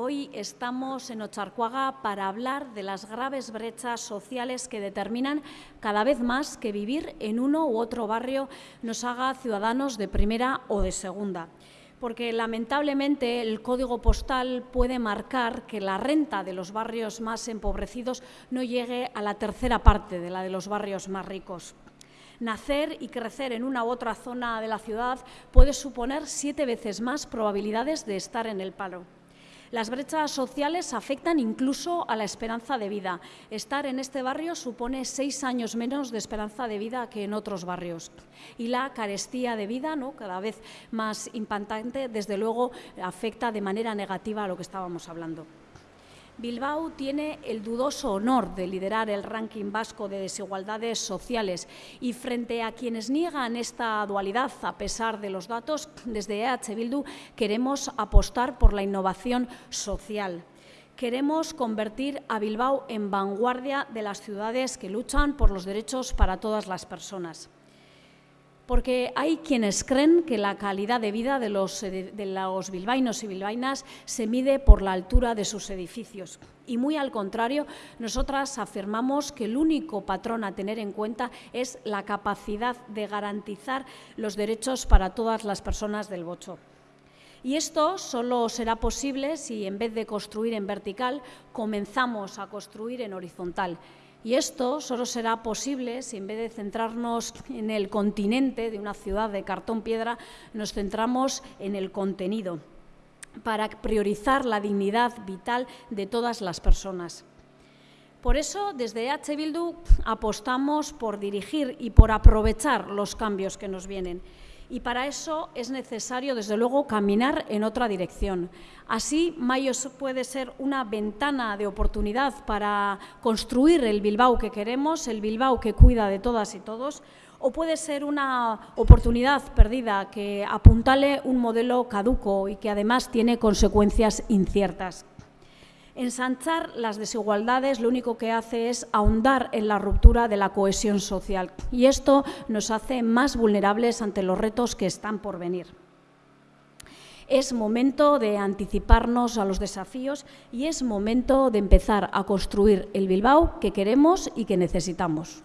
Hoy estamos en Ocharcuaga para hablar de las graves brechas sociales que determinan cada vez más que vivir en uno u otro barrio nos haga ciudadanos de primera o de segunda porque lamentablemente el código postal puede marcar que la renta de los barrios más empobrecidos no llegue a la tercera parte de la de los barrios más ricos. Nacer y crecer en una u otra zona de la ciudad puede suponer siete veces más probabilidades de estar en el paro. Las brechas sociales afectan incluso a la esperanza de vida. Estar en este barrio supone seis años menos de esperanza de vida que en otros barrios. Y la carestía de vida, ¿no? cada vez más impactante, desde luego afecta de manera negativa a lo que estábamos hablando. Bilbao tiene el dudoso honor de liderar el ranking vasco de desigualdades sociales y frente a quienes niegan esta dualidad, a pesar de los datos, desde EH Bildu queremos apostar por la innovación social. Queremos convertir a Bilbao en vanguardia de las ciudades que luchan por los derechos para todas las personas porque hay quienes creen que la calidad de vida de los, de los, bilbaínos y bilbaínas se mide por la altura de sus edificios. Y muy al contrario, nosotras afirmamos que el único patrón a tener en cuenta es la capacidad de garantizar los derechos para todas las personas del Bocho. Y esto solo será posible si, en vez de construir en vertical, comenzamos a construir en horizontal. Y esto solo será posible si en vez de centrarnos en el continente de una ciudad de cartón-piedra, nos centramos en el contenido, para priorizar la dignidad vital de todas las personas. Por eso, desde H. Bildu apostamos por dirigir y por aprovechar los cambios que nos vienen y para eso es necesario, desde luego, caminar en otra dirección. Así, Mayo puede ser una ventana de oportunidad para construir el Bilbao que queremos, el Bilbao que cuida de todas y todos, o puede ser una oportunidad perdida que apuntale un modelo caduco y que además tiene consecuencias inciertas. Ensanchar las desigualdades lo único que hace es ahondar en la ruptura de la cohesión social y esto nos hace más vulnerables ante los retos que están por venir. Es momento de anticiparnos a los desafíos y es momento de empezar a construir el Bilbao que queremos y que necesitamos.